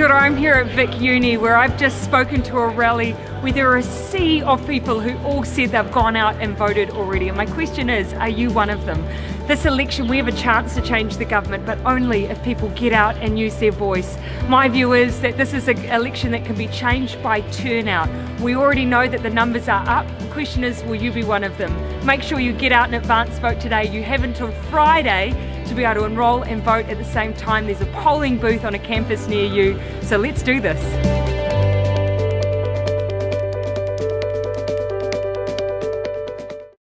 Kia ora, I'm here at Vic Uni where I've just spoken to a rally where there are a sea of people who all said they've gone out and voted already. And my question is, are you one of them? This election we have a chance to change the government but only if people get out and use their voice. My view is that this is an election that can be changed by turnout. We already know that the numbers are up. The question is, will you be one of them? Make sure you get out and advance vote today. You have until Friday to be able to enrol and vote at the same time. There's a polling booth on a campus near you. So let's do this.